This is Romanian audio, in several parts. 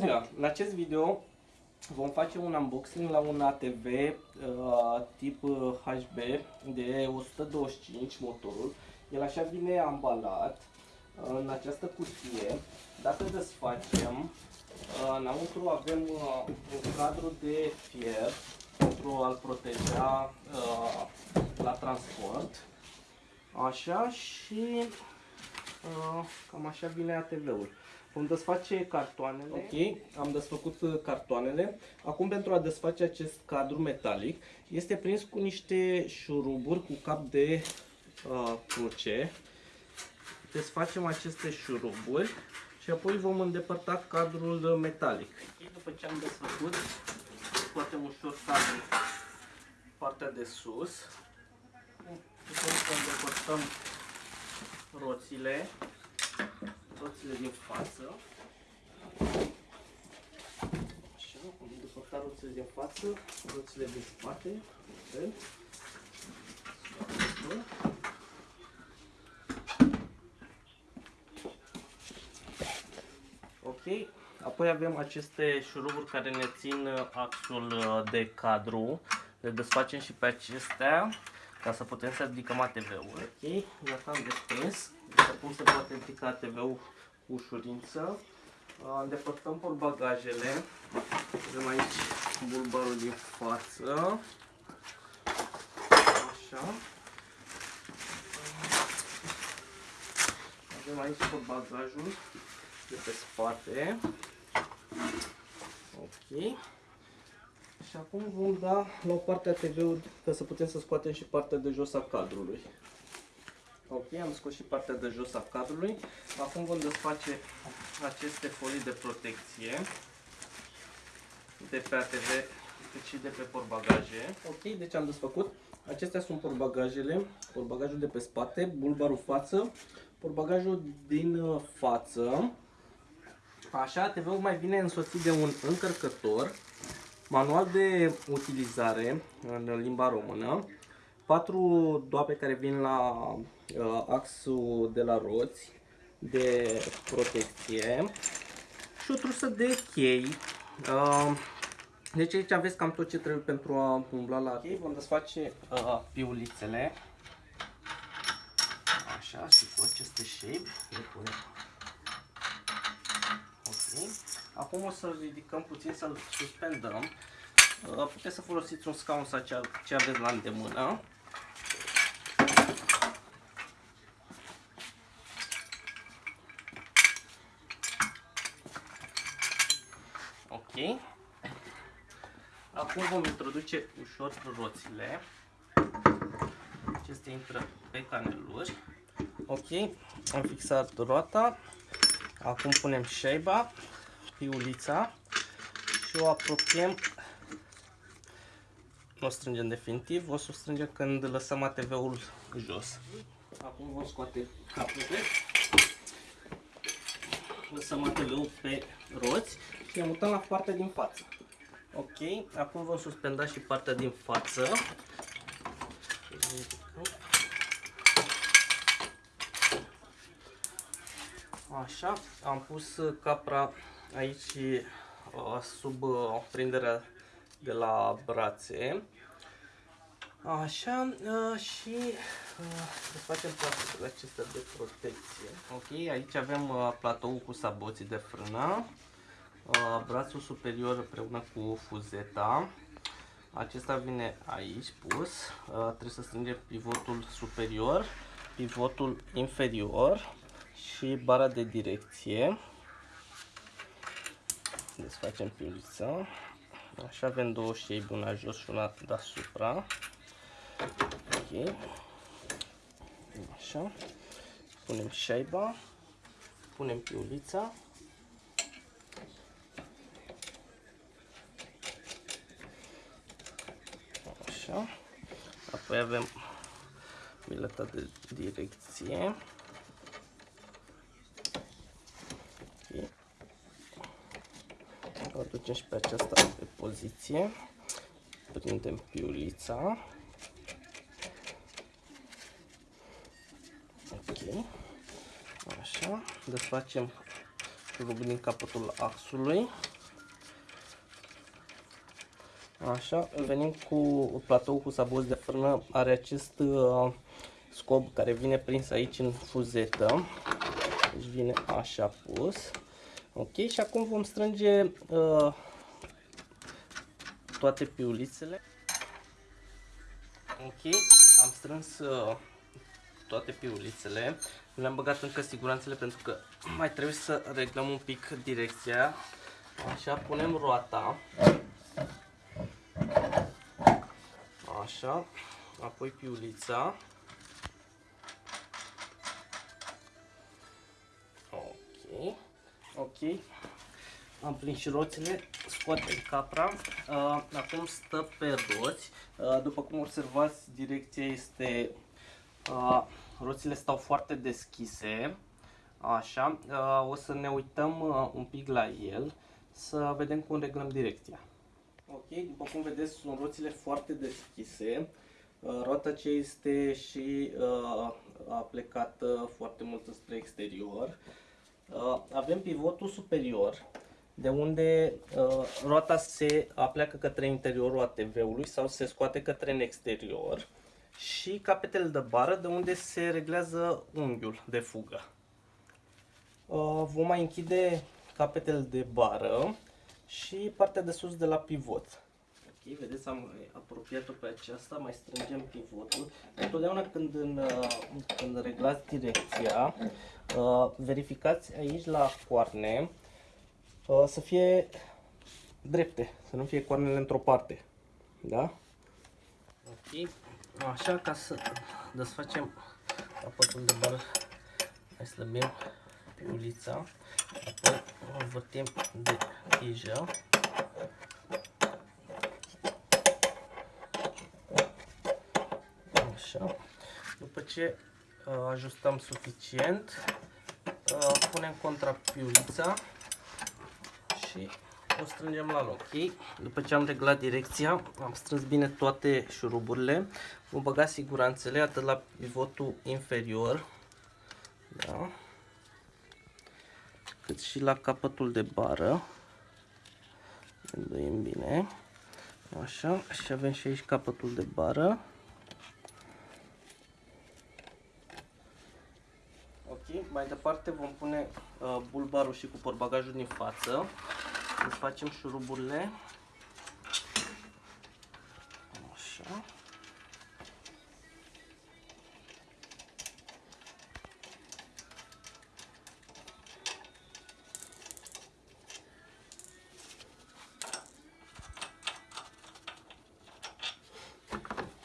Ziua, în acest video vom face un unboxing la un ATV uh, tip uh, HB de 125 motorul. El așa vine ambalat uh, în această cutie. Dacă desfacem, uh, înăuntru avem uh, un cadru de fier pentru a-l proteja uh, la transport. Așa și uh, cam așa vine ATV-ul. Vom desface cartoanele. Ok, am desfăcut uh, cartoanele. Acum pentru a desface acest cadru metalic, este prins cu niște șuruburi cu cap de uh, cruce. Desfacem aceste șuruburi și apoi vom îndepărta cadrul metalic. Okay, după ce am desfăcut, scoatem ușor cadrul partea de sus. Putem să îndepărtăm roțile roțile din față. Așa, am depărtat roțile din față, roțile din spate. Vedem? Ok, apoi avem aceste șuruburi care ne țin axul de cadru. Le desfacem și pe acestea ca să putem să ridicăm ATV-ul. Ok, gata, am desprins. Deci acum se poate ridica ATV-ul cu ușurință. Îndepărtăm portbagajele. Avem aici bulbarul din față. Așa. Avem aici portbagajul de pe spate. Ok. Și acum vom da la o parte a TV-ului ca să putem să scoatem și partea de jos a cadrului. Ok, am scos și partea de jos a cadrului. Acum vom desface aceste folii de protecție de pe ATV cât și de pe porbagaje. Ok, deci am desfăcut. Acestea sunt porbagajele, porbagajul de pe spate, bulbarul față, porbagajul din uh, față. Așa, ATV-ul mai vine însoțit de un încărcător Manual de utilizare în limba română. Patru doape care vin la uh, axul de la roți de protecție și o trusă de chei. Uh, deci aici aveți cam tot ce trebuie pentru a umbla la chei. Vom desface uh, piulițele. Așa, și cu aceste shape le punem. Ok. Acum o să ridicăm puțin, să-l suspendăm. Uh, puteți să folosiți un scaun sau ce aveți la îndemână. Ok. Acum vom introduce ușor roțile. Acestea intră pe caneluri. Ok, am fixat roata. Acum punem șeiba piulița și o apropiem. Nu o strângem definitiv, o să o strângem când lăsăm ATV-ul jos. Acum vom scoate capete. Lăsăm ATV-ul pe roți și ne mutăm la partea din față. Ok, acum vom suspenda și partea din față. Așa, am pus capra aici uh, sub uh, prinderea de la brațe. Așa, uh, și să facem platoul acesta de protecție. Ok, aici avem platou cu saboții de frână, brațul superior împreună cu fuzeta. Acesta vine aici pus, trebuie să strângem pivotul superior, pivotul inferior și bara de direcție desfacem piulița. Așa avem două șeibi, una jos și una deasupra. Ok. Așa. Punem șeiba. Punem piulița. Așa. Apoi avem bileta de direcție. o ducem și pe aceasta pe poziție. Prindem piulița. desfacem rugul din capătul axului. Așa, venim cu platou cu sabos de frână, are acest uh, scob care vine prins aici în fuzetă. Deci vine așa pus. Ok, și acum vom strânge uh, toate piulițele. Ok, am strâns uh, toate piulițele. Le-am băgat încă siguranțele pentru că mai trebuie să reglăm un pic direcția. Așa, punem roata. Așa, apoi piulița. Ok, ok. Am prins și roțile, scoatem capra. Uh, acum stă pe roți. Uh, după cum observați, direcția este... Uh, roțile stau foarte deschise. Așa, uh, o să ne uităm uh, un pic la el, să vedem cum reglăm direcția. Ok, după cum vedeți, sunt roțile foarte deschise. Uh, roata ce este și uh, a plecat foarte mult spre exterior. Uh, avem pivotul superior, de unde uh, roata se apleacă către interiorul ATV-ului sau se scoate către în exterior și capetele de bară, de unde se reglează unghiul de fugă. Uh, vom mai închide capetele de bară și partea de sus de la pivot. Ok, vedeți, am apropiat-o pe aceasta, mai strângem pivotul. Întotdeauna când, în, uh, când reglați direcția, uh, verificați aici la coarne uh, să fie drepte, să nu fie coarnele într-o parte. Da? Ok, așa ca să desfacem capătul de bară, mai slăbim piulița, apoi o învârtim de tijă. Așa. După ce uh, ajustăm suficient, uh, punem contra piulița și o strângem la loc. Okay? După ce am reglat direcția, am strâns bine toate șuruburile, vom băga siguranțele atât la pivotul inferior, da? cât și la capătul de bară. Înduim bine. Așa, și avem și aici capătul de bară. Ok, mai departe vom pune uh, bulbarul și cu porbagajul din față. Desfacem șuruburile. Așa.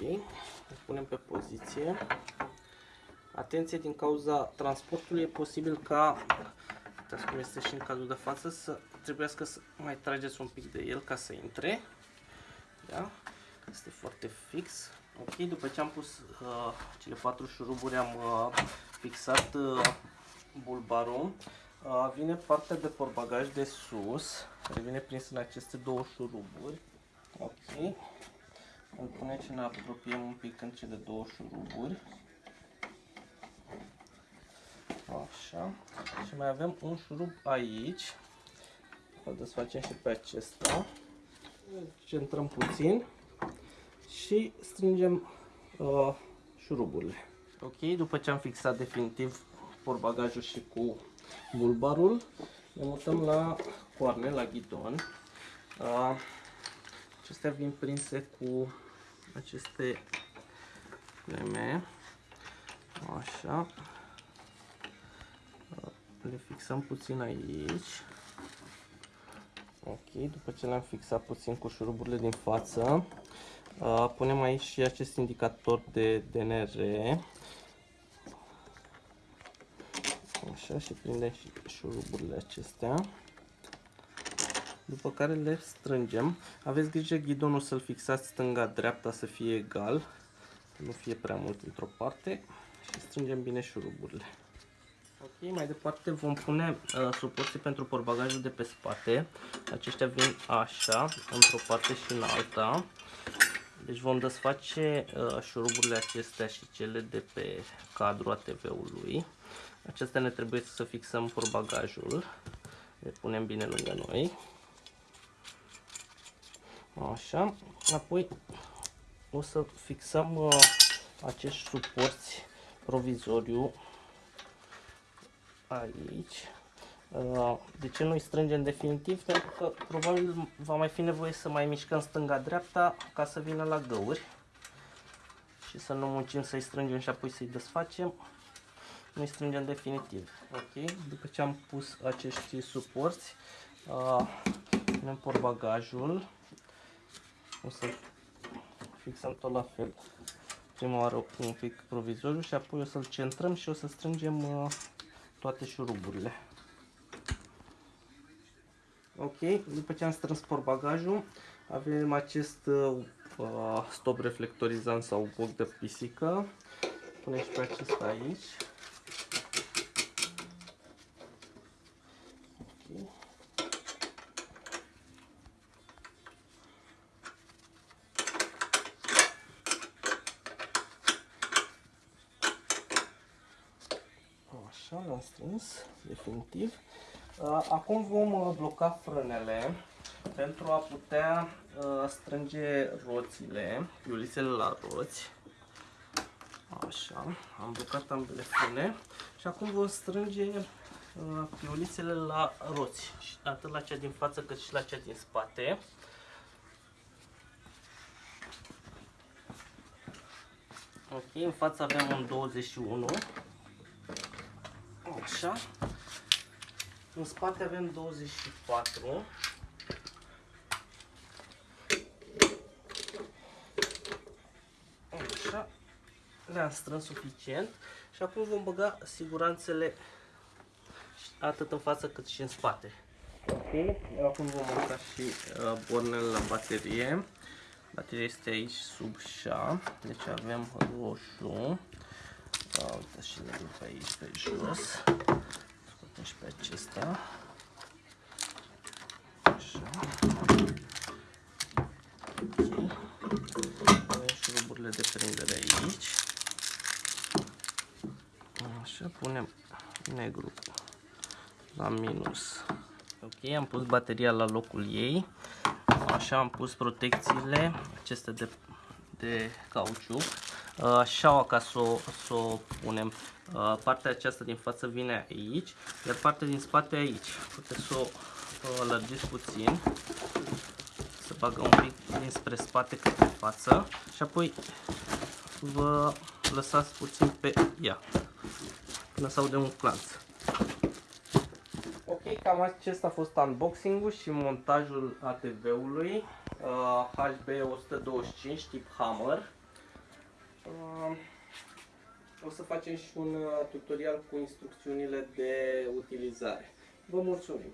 Ok, îl punem pe poziție. Atenție, din cauza transportului e posibil ca, uitați cum este și în cazul de față, să trebuiască să mai trageți un pic de el ca să intre. Da? Este foarte fix. Ok, după ce am pus uh, cele patru șuruburi, am uh, fixat uh, bulbarul. Uh, vine partea de porbagaj de sus, care vine prins în aceste două șuruburi. Ok. Îl punem și ne apropiem un pic în cele două șuruburi. Așa. Și mai avem un șurub aici. Îl desfacem și pe acesta. Centrăm puțin și strângem uh, șuruburile. Ok, după ce am fixat definitiv porbagajul și cu bulbarul, ne mutăm la coarne, la ghidon. Uh, acestea vin prinse cu aceste leme. Așa. Le fixăm puțin aici. Ok, după ce le-am fixat puțin cu șuruburile din față, punem aici și acest indicator de DNR. Așa și prindem și șuruburile acestea după care le strângem. Aveți grijă ghidonul să-l fixați stânga-dreapta să fie egal, să nu fie prea mult într-o parte și strângem bine șuruburile. Ok, mai departe vom pune uh, suporții pentru porbagajul de pe spate. Aceștia vin așa, într-o parte și în alta. Deci vom desface uh, șuruburile acestea și cele de pe cadrul ATV-ului. Acestea ne trebuie să fixăm porbagajul. Le punem bine lângă noi. Așa, apoi o să fixăm uh, acești suporți provizoriu aici. Uh, de ce nu-i strângem definitiv? Pentru că probabil va mai fi nevoie să mai mișcăm stânga-dreapta ca să vină la găuri și să nu muncim să-i strângem și apoi să-i desfacem. Nu-i strângem definitiv. Ok? După ce am pus acești suporți, uh, punem portbagajul. O să fixăm tot la fel. Prima oară un pic provizoriu și apoi o să-l centrăm și o să strângem uh, toate șuruburile. Ok, după ce am strâns portbagajul, avem acest uh, stop reflectorizant sau boc de pisică. Punem și pe acesta aici. Așa, l-am strâns, definitiv. Acum vom uh, bloca frânele pentru a putea uh, strânge roțile, piulițele la roți. Așa, am blocat ambele frâne și acum vom strânge uh, piulițele la roți, atât la cea din față cât și la cea din spate. Ok, în față avem un 21. Așa. În spate avem 24. Așa. Le-am strâns suficient. Și acum vom băga siguranțele atât în față cât și în spate. Ok, acum vom monta și uh, bornele la baterie. Bateria este aici sub șa, deci avem roșu. Da, uite și le pe aici pe jos. Scoatem și pe acesta. Așa. Ok. Avem șuruburile de prindere aici. Așa, punem negru la minus. Ok, am pus bateria la locul ei. Așa am pus protecțiile acestea de, de cauciuc șaua ca să o, să o punem. Partea aceasta din față vine aici, iar partea din spate aici. Puteți să o lărgiți puțin, să bagă un pic dinspre spate către față și apoi vă lăsați puțin pe ea până să aude un clanț. Ok, cam acesta a fost unboxing-ul și montajul ATV-ului uh, HB125 tip Hammer. O să facem și un uh, tutorial cu instrucțiunile de utilizare. Vă mulțumim!